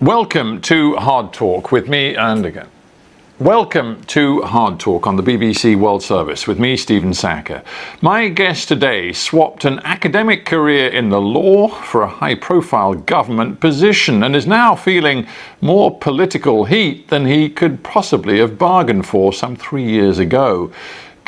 Welcome to Hard Talk with me and again. Welcome to Hard Talk on the BBC World Service with me, Stephen Sackur. My guest today swapped an academic career in the law for a high profile government position and is now feeling more political heat than he could possibly have bargained for some three years ago.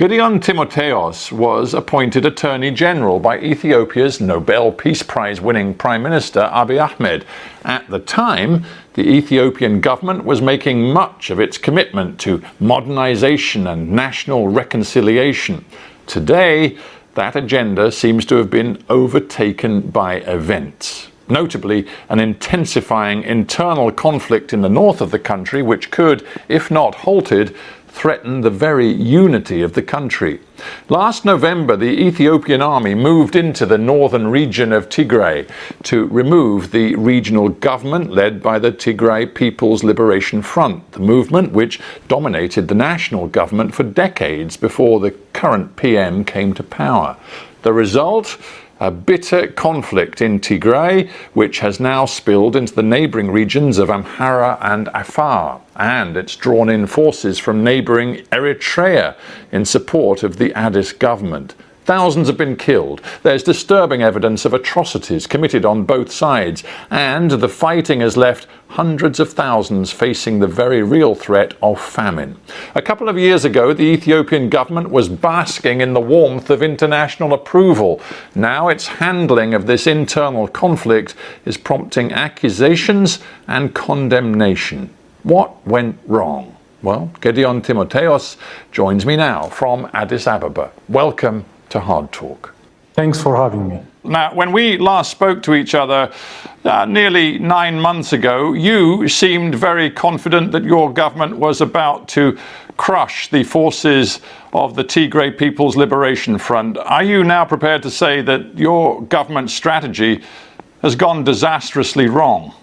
Gedion Timothewos was appointed Attorney General by Ethiopia's Nobel Peace Prize winning Prime Minister Abiy Ahmed. At the time, the Ethiopian government was making much of its commitment to modernization and national reconciliation. Today, that agenda seems to have been overtaken by events notably an intensifying internal conflict in the north of the country, which could, if not halted, threaten the very unity of the country. Last November, the Ethiopian army moved into the northern region of Tigray to remove the regional government led by the Tigray People's Liberation Front, the movement which dominated the national government for decades before the current PM came to power. The result? A bitter conflict in Tigray, which has now spilled into the neighbouring regions of Amhara and Afar, and it's drawn in forces from neighbouring Eritrea in support of the Addis government. Thousands have been killed. There's disturbing evidence of atrocities committed on both sides, and the fighting has left hundreds of thousands facing the very real threat of famine. A couple of years ago, the Ethiopian government was basking in the warmth of international approval. Now its handling of this internal conflict is prompting accusations and condemnation. What went wrong? Well, Gedion Timothewos joins me now from Addis Ababa. Welcome to Hard Talk. Thanks for having me. Now, when we last spoke to each other uh, nearly nine months ago, you seemed very confident that your government was about to crush the forces of the Tigray People's Liberation Front. Are you now prepared to say that your government strategy has gone disastrously wrong?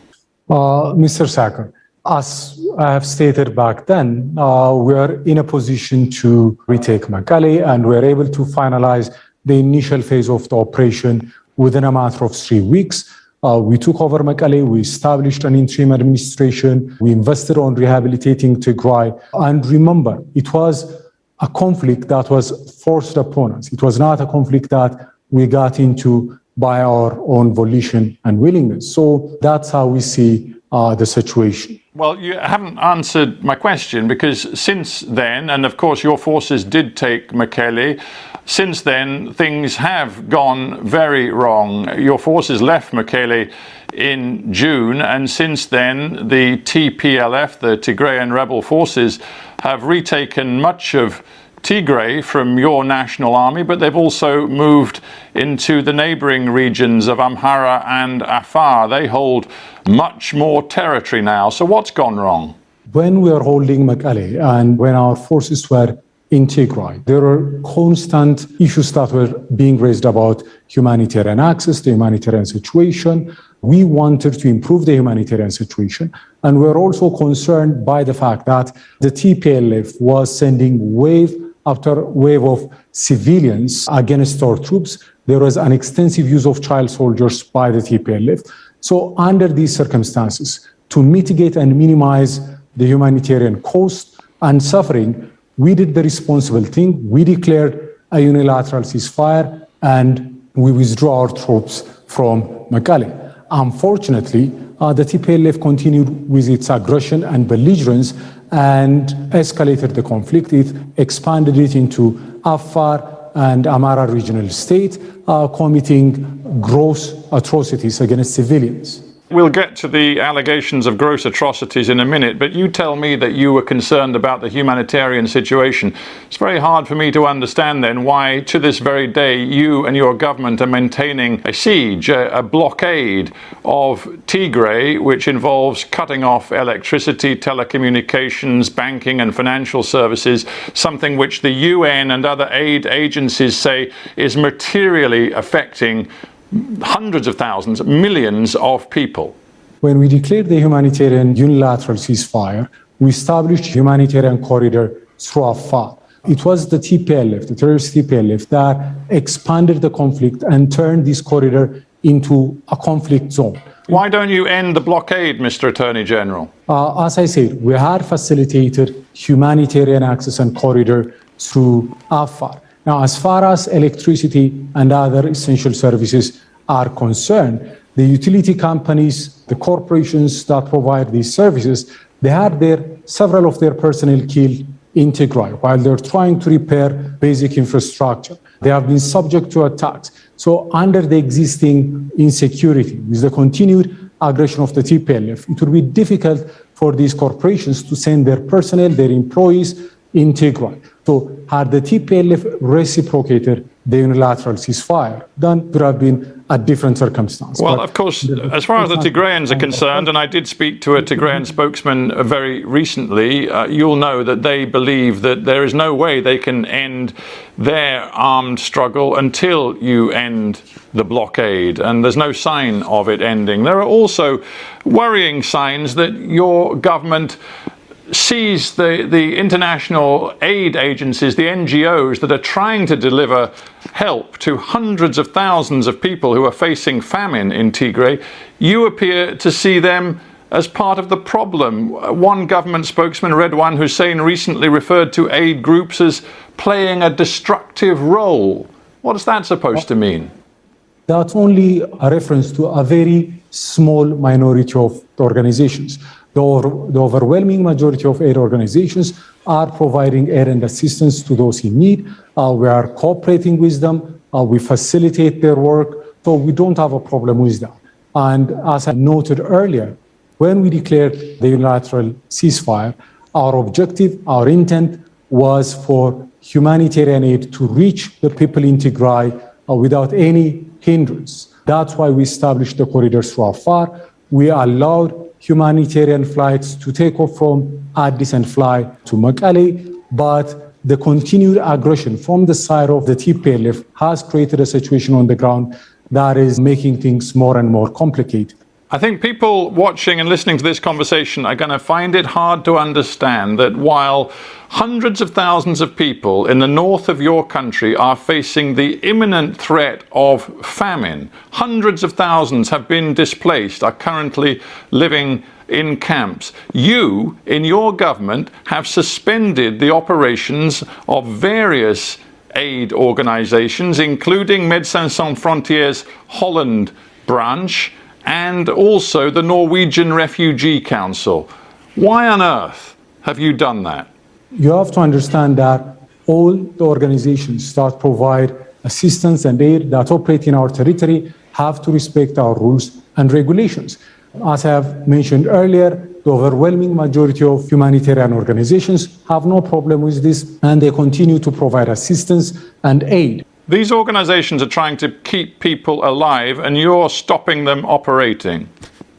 Uh, Mr. Sackur, as I have stated back then, uh, we are in a position to retake Mekelle and we are able to finalize the initial phase of the operation within a matter of three weeks. Uh, we took over Mekelle, we established an interim administration, we invested on rehabilitating Tigray. And remember, it was a conflict that was forced upon us. It was not a conflict that we got into by our own volition and willingness. So that's how we see uh, the situation. Well, you haven't answered my question because since then, and of course your forces did take Mekelle, since then things have gone very wrong. Your forces left Mekelle in June, and since then the TPLF, the Tigrayan rebel forces, have retaken much of Tigray from your national army, but they've also moved into the neighboring regions of Amhara and Afar. They hold much more territory now. So what's gone wrong? When we are holding Mekelle and when our forces were in Tigray, there are constant issues that were being raised about humanitarian access, the humanitarian situation. We wanted to improve the humanitarian situation. And we're also concerned by the fact that the TPLF was sending wave after wave of civilians against our troops. There was an extensive use of child soldiers by the TPLF. So under these circumstances, to mitigate and minimize the humanitarian cost and suffering, we did the responsible thing. We declared a unilateral ceasefire and we withdrew our troops from Mekelle. Unfortunately, uh, the TPLF continued with its aggression and belligerence and escalated the conflict. It expanded it into Afar and Amhara regional state, uh, committing gross atrocities against civilians. We'll get to the allegations of gross atrocities in a minute, but you tell me that you were concerned about the humanitarian situation. It's very hard for me to understand then why, to this very day, you and your government are maintaining a siege, a, a blockade of Tigray, which involves cutting off electricity, telecommunications, banking, and financial services, something which the UN and other aid agencies say is materially affecting hundreds of thousands, millions of people. When we declared the humanitarian unilateral ceasefire, we established humanitarian corridor through Afar. It was the TPLF, the terrorist TPLF, that expanded the conflict and turned this corridor into a conflict zone. Why don't you end the blockade, Mr. Attorney General? Uh, as I said, we had facilitated humanitarian access and corridor through Afar. Now, as far as electricity and other essential services are concerned, the utility companies, the corporations that provide these services, they had their several of their personnel killed in Tigray while they're trying to repair basic infrastructure. They have been subject to attacks. So under the existing insecurity, with the continued aggression of the TPLF, it would be difficult for these corporations to send their personnel, their employees in Tigray. So had the TPLF reciprocated the unilateral ceasefire, then would have been a different circumstance. Well, but of course, as far as the Tigrayans are concerned, and I did speak to a Tigrayan spokesman very recently, uh, you'll know that they believe that there is no way they can end their armed struggle until you end the blockade, and there's no sign of it ending. There are also worrying signs that your government sees the, the international aid agencies, the NGOs that are trying to deliver help to hundreds of thousands of people who are facing famine in Tigray, you appear to see them as part of the problem. One government spokesman, Redwan Hussein, recently referred to aid groups as playing a destructive role. What is that supposed to mean? That's only a reference to a very small minority of organizations. The, the, overwhelming majority of aid organizations are providing aid and assistance to those in need. Uh, we are cooperating with them. Uh, we facilitate their work. So we don't have a problem with that. And as I noted earlier, when we declared the unilateral ceasefire, our objective, our intent was for humanitarian aid to reach the people in Tigray uh, without any hindrance. That's why we established the corridors through Afar. We allowed humanitarian flights to take off from Addis and fly to Mekelle, but the continued aggression from the side of the TPLF has created a situation on the ground that is making things more and more complicated. I think people watching and listening to this conversation are going to find it hard to understand that while hundreds of thousands of people in the north of your country are facing the imminent threat of famine, hundreds of thousands have been displaced, are currently living in camps. You, in your government, have suspended the operations of various aid organizations, including Médecins Sans Frontières Holland branch, and also the Norwegian Refugee Council. Why on earth have you done that? You have to understand that all the organizations that provide assistance and aid that operate in our territory have to respect our rules and regulations. As I have mentioned earlier, the overwhelming majority of humanitarian organizations have no problem with this and they continue to provide assistance and aid. These organizations are trying to keep people alive and you're stopping them operating.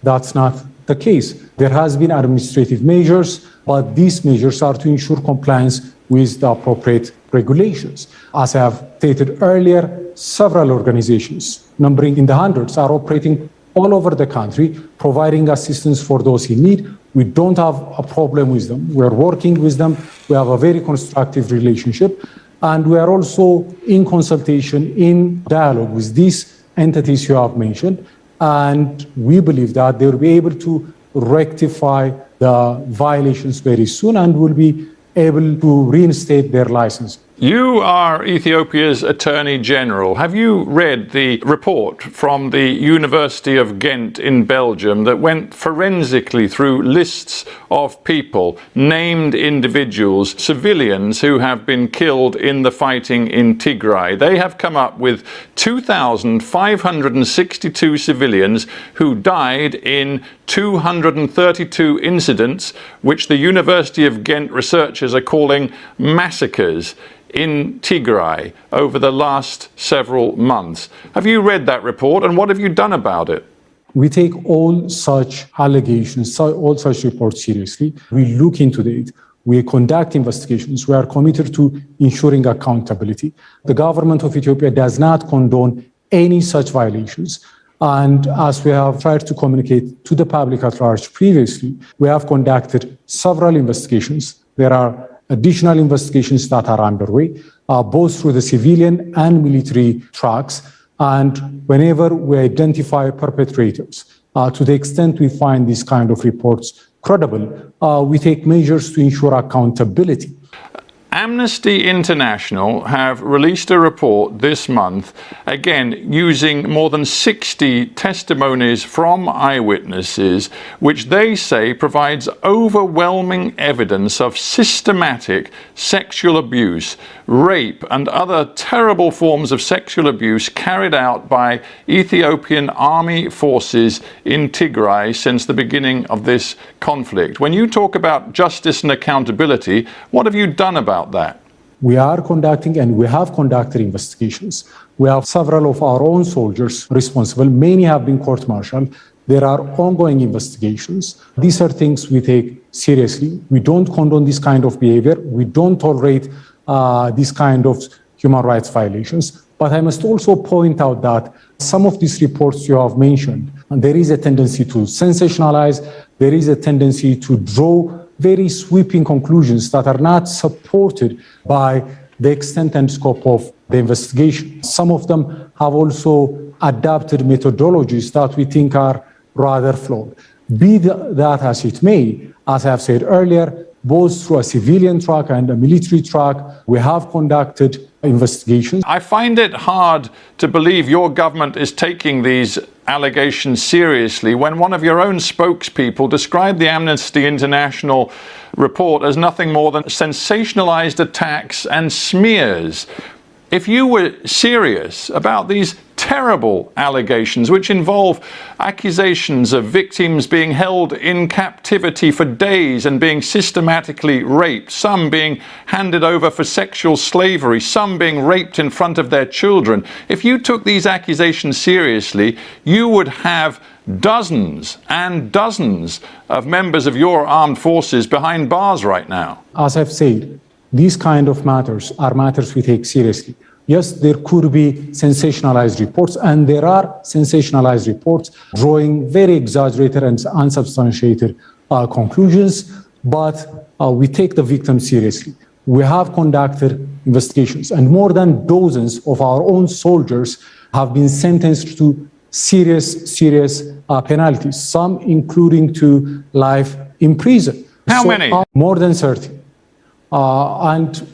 That's not the case. There has been administrative measures, but these measures are to ensure compliance with the appropriate regulations. As I have stated earlier, several organizations, numbering in the hundreds, are operating all over the country, providing assistance for those in need. We don't have a problem with them. We're working with them. We have a very constructive relationship. And we are also in consultation, in dialogue with these entities you have mentioned. And we believe that they will be able to rectify the violations very soon and will be able to reinstate their license. You are Ethiopia's Attorney General. Have you read the report from the University of Ghent in Belgium that went forensically through lists of people, named individuals, civilians who have been killed in the fighting in Tigray? They have come up with 2,562 civilians who died in 232 incidents, which the University of Ghent researchers are calling massacres in Tigray over the last several months. Have you read that report and what have you done about it? We take all such allegations, all such reports seriously. We look into it. We conduct investigations. We are committed to ensuring accountability. The government of Ethiopia does not condone any such violations. And as we have tried to communicate to the public at large previously, we have conducted several investigations. There are additional investigations that are underway, uh, both through the civilian and military tracks. And whenever we identify perpetrators, uh, to the extent we find these kind of reports credible, uh, we take measures to ensure accountability. Amnesty International have released a report this month, again using more than 60 testimonies from eyewitnesses, which they say provides overwhelming evidence of systematic sexual abuse, rape, and other terrible forms of sexual abuse carried out by Ethiopian army forces in Tigray since the beginning of this conflict. When you talk about justice and accountability, what have you done about that? We are conducting and we have conducted investigations. We have several of our own soldiers responsible. Many have been court martialed. There are ongoing investigations. These are things we take seriously. We don't condone this kind of behavior. We don't tolerate uh, this kind of human rights violations. But I must also point out that some of these reports you have mentioned, there is a tendency to sensationalize, there is a tendency to draw very sweeping conclusions that are not supported by the extent and scope of the investigation. Some of them have also adapted methodologies that we think are rather flawed. Be that as it may, as I have said earlier, both through a civilian track and a military track, we have conducted investigations. I find it hard to believe your government is taking these allegations seriously when one of your own spokespeople described the Amnesty International report as nothing more than sensationalized attacks and smears. If you were serious about these terrible allegations which involve accusations of victims being held in captivity for days and being systematically raped, some being handed over for sexual slavery, some being raped in front of their children. If you took these accusations seriously, you would have dozens and dozens of members of your armed forces behind bars right now. As I've said, these kind of matters are matters we take seriously. Yes, there could be sensationalized reports, and there are sensationalized reports drawing very exaggerated and unsubstantiated uh, conclusions, but uh, we take the victims seriously. We have conducted investigations, and more than dozens of our own soldiers have been sentenced to serious, serious uh, penalties, some including to life in prison. How so, many? More than 30. Uh, and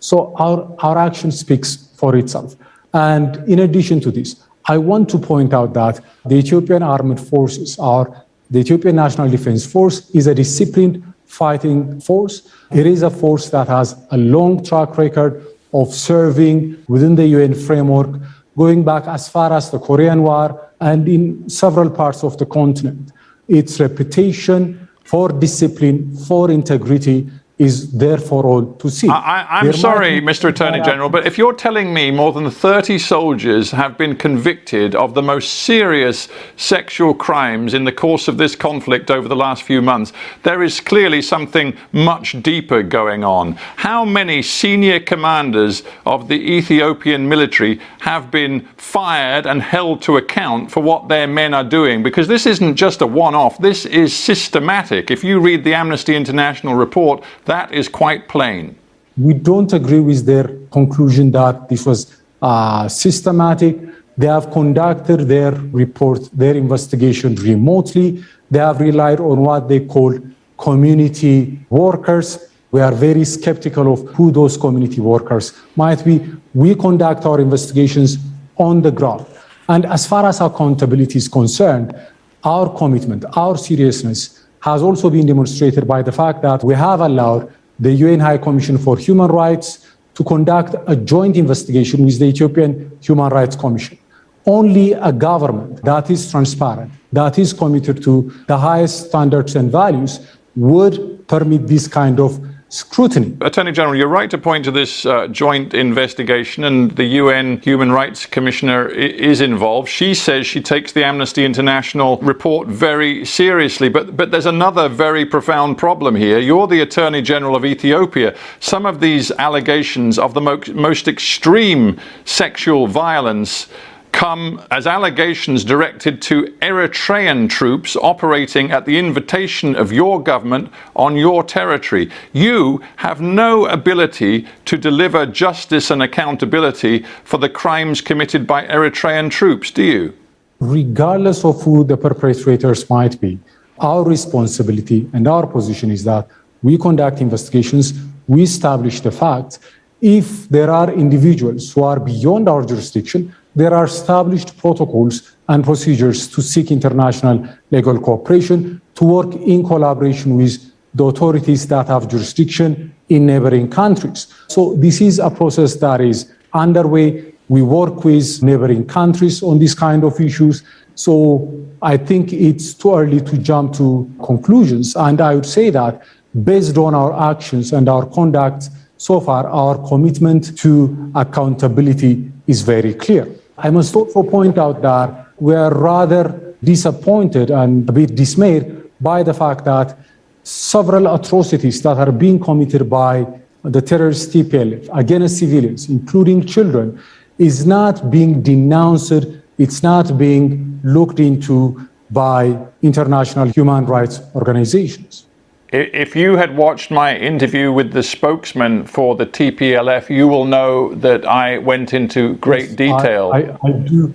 so our, our action speaks for itself. And in addition to this, I want to point out that the Ethiopian Armed Forces, are the Ethiopian National Defense Force, is a disciplined fighting force. It is a force that has a long track record of serving within the UN framework, going back as far as the Korean War and in several parts of the continent. Its reputation for discipline, for integrity, is there for all to see. I, am sorry, Mr. Attorney General, but if you're telling me more than 30 soldiers have been convicted of the most serious sexual crimes in the course of this conflict over the last few months, there is clearly something much deeper going on. How many senior commanders of the Ethiopian military have been fired and held to account for what their men are doing? Because this isn't just a one-off, this is systematic. If you read the Amnesty International report, that is quite plain. We don't agree with their conclusion that this was uh, systematic. They have conducted their report, their investigation remotely. They have relied on what they call community workers. We are very skeptical of who those community workers might be. We conduct our investigations on the ground. And as far as accountability is concerned, our commitment, our seriousness has also been demonstrated by the fact that we have allowed the UN High Commission for Human Rights to conduct a joint investigation with the Ethiopian Human Rights Commission. Only a government that is transparent, that is committed to the highest standards and values would permit this kind of scrutiny. Attorney General, you're right to point to this uh, joint investigation, and the UN Human Rights Commissioner is involved. She says she takes the Amnesty International report very seriously, but, but there's another very profound problem here. You're the Attorney General of Ethiopia. Some of these allegations of the mo most extreme sexual violence come as allegations directed to Eritrean troops operating at the invitation of your government on your territory. You have no ability to deliver justice and accountability for the crimes committed by Eritrean troops, do you? Regardless of who the perpetrators might be, our responsibility and our position is that we conduct investigations, we establish the facts. If there are individuals who are beyond our jurisdiction, there are established protocols and procedures to seek international legal cooperation, to work in collaboration with the authorities that have jurisdiction in neighboring countries. So this is a process that is underway. We work with neighboring countries on these kind of issues. So I think it's too early to jump to conclusions. And I would say that based on our actions and our conduct so far, our commitment to accountability is very clear. I must also point out that we are rather disappointed and a bit dismayed by the fact that several atrocities that are being committed by the terrorist TPLF against civilians, including children, is not being denounced, it's not being looked into by international human rights organizations. If you had watched my interview with the spokesman for the TPLF, you will know that I went into great detail. I, I, I, do,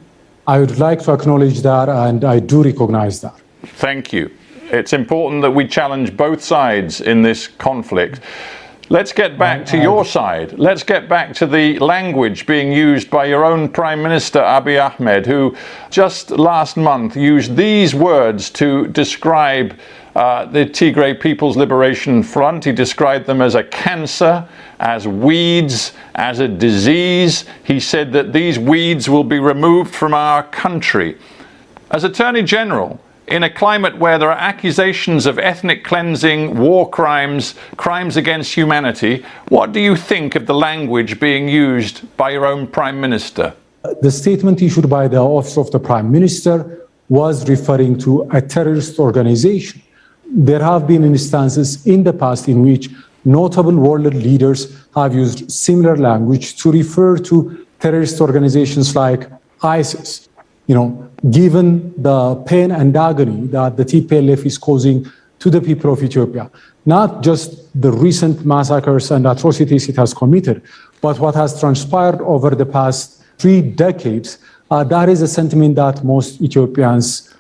I would like to acknowledge that, and I do recognize that. Thank you. It's important that we challenge both sides in this conflict. Let's get back to your side. Let's get back to the language being used by your own Prime Minister Abiy Ahmed, who just last month used these words to describe uh, the Tigray People's Liberation Front. He described them as a cancer, as weeds, as a disease. He said that these weeds will be removed from our country. As Attorney General, in a climate where there are accusations of ethnic cleansing, war crimes, crimes against humanity, what do you think of the language being used by your own Prime Minister? The statement issued by the Office of the Prime Minister was referring to a terrorist organization. There have been instances in the past in which notable world leaders have used similar language to refer to terrorist organizations like ISIS. You know, given the pain and agony that the TPLF is causing to the people of Ethiopia, not just the recent massacres and atrocities it has committed, but what has transpired over the past three decades, uh, that is a sentiment that most Ethiopians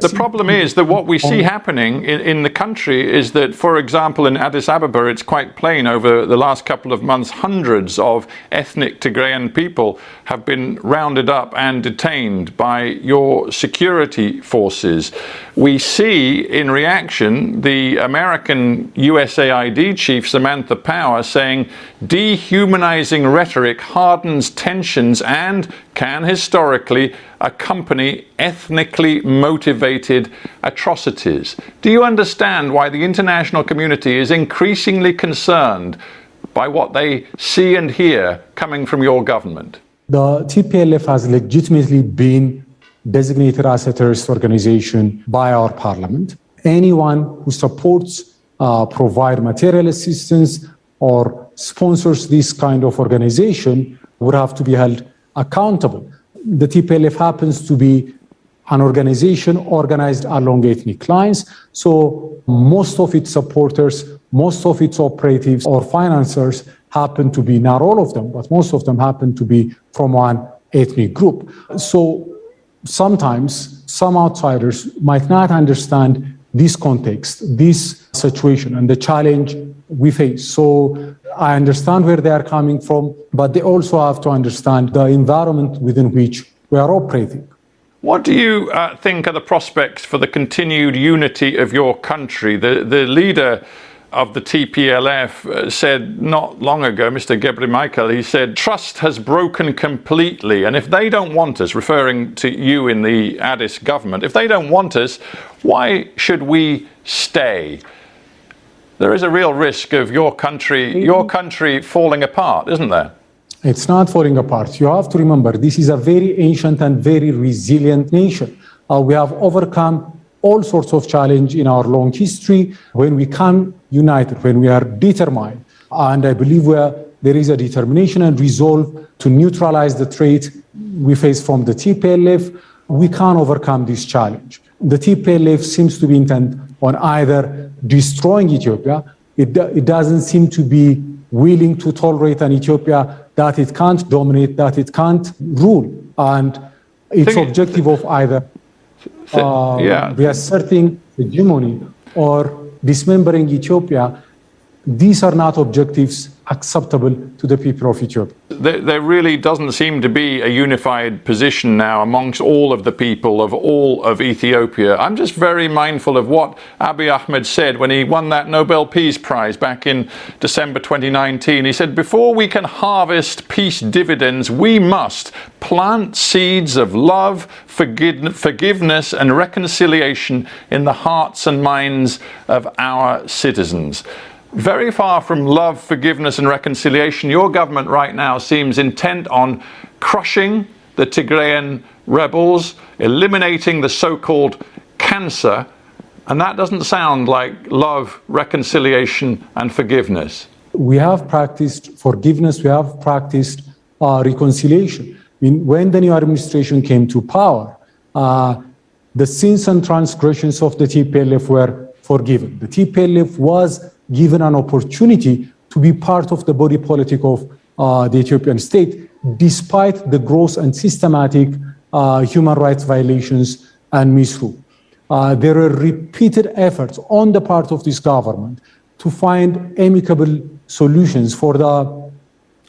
The problem is that what we see um, happening in, in, the country is that, for example, in Addis Ababa, it's quite plain over the last couple of months, hundreds of ethnic Tigrayan people have been rounded up and detained by your security forces. We see in reaction the American USAID chief, Samantha Power, saying dehumanizing rhetoric hardens tensions and can historically accompany ethnically motivated atrocities. Do you understand why the international community is increasingly concerned by what they see and hear coming from your government? The TPLF has legitimately been designated as a terrorist organization by our parliament. Anyone who supports, uh, provide material assistance, or sponsors this kind of organization would have to be held accountable the TPLF happens to be an organization organized along ethnic lines. So most of its supporters, most of its operatives or financiers happen to be, not all of them, but most of them happen to be from one ethnic group. So sometimes some outsiders might not understand this context, this situation, and the challenge we face. So I understand where they are coming from, but they also have to understand the environment within which we are operating. What do you uh, think are the prospects for the continued unity of your country? The, the leader of the TPLF uh, said not long ago, Mr. Gebre Michael, he said, trust has broken completely. And if they don't want us, referring to you in the Addis government, if they don't want us, why should we stay? There is a real risk of your country, your country falling apart, isn't there? It's not falling apart. You have to remember, this is a very ancient and very resilient nation. Uh, we have overcome all sorts of challenge in our long history when we come united, when we are determined. And I believe we are there is a determination and resolve to neutralize the threat we face from the TPLF, we can overcome this challenge. The TPLF seems to be intent on either destroying Ethiopia, it, it doesn't seem to be willing to tolerate an Ethiopia that it can't dominate, that it can't rule. And its objective of either uh, yeah. reasserting hegemony or dismembering Ethiopia, these are not objectives acceptable to the people of Ethiopia. there, there really doesn't seem to be a unified position now amongst all of the people of all of Ethiopia. I'm just very mindful of what Abiy Ahmed said when he won that Nobel Peace Prize back in December 2019. He said, Before we can harvest peace dividends, we must plant seeds of love, forgive- forgiveness, and reconciliation in the hearts and minds of our citizens very far from love, forgiveness, and reconciliation. Your government right now seems intent on crushing the Tigrayan rebels, eliminating the so called cancer, and that doesn't sound like love, reconciliation, and forgiveness. We have practiced forgiveness, we have practiced uh, reconciliation. When the new administration came to power, uh, the sins and transgressions of the TPLF were forgiven. The TPLF was given an opportunity to be part of the body politic of uh, the Ethiopian state, despite the gross and systematic uh, human rights violations and misrule. Uh, there are repeated efforts on the part of this government to find amicable solutions for the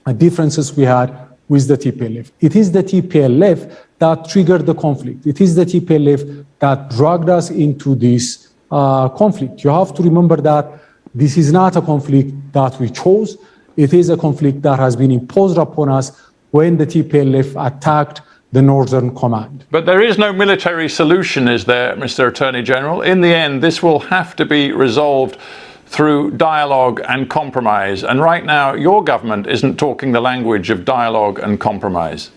uh, differences we had with the TPLF. It is the TPLF that triggered the conflict. It is the TPLF that dragged us into this uh, conflict. You have to remember that this is not a conflict that we chose. It is a conflict that has been imposed upon us when the TPLF attacked the Northern Command. But there is no military solution, is there, Mr. Attorney General? In the end, this will have to be resolved through dialogue and compromise. And right now, your government isn't talking the language of dialogue and compromise.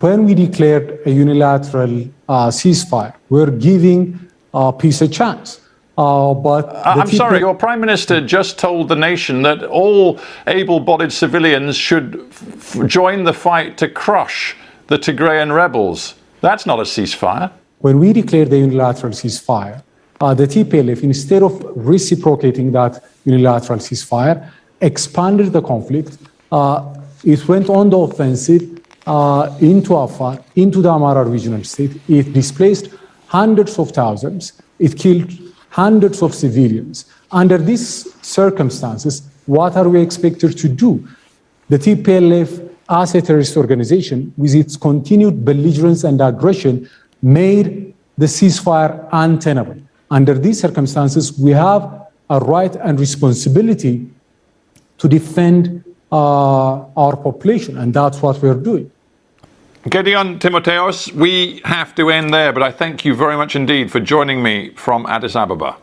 When we declared a unilateral uh, ceasefire, we're giving uh, peace a chance. Uh, but I'm sorry, your Prime Minister just told the nation that all able bodied civilians should f- join the fight to crush the Tigrayan rebels. That's not a ceasefire. when we declared the unilateral ceasefire, uh, the TPLF, instead of reciprocating that unilateral ceasefire, expanded the conflict. Uh, it went on the offensive uh, into Afar, into the Amhara regional state. It displaced hundreds of thousands. It killed hundreds of civilians. Under these circumstances, what are we expected to do? The TPLF, as a terrorist organization, with its continued belligerence and aggression, made the ceasefire untenable. Under these circumstances, we have a right and responsibility to defend uh, our population, and that's what we're doing. Gedion Timothewos, we have to end there, but I thank you very much indeed for joining me from Addis Ababa.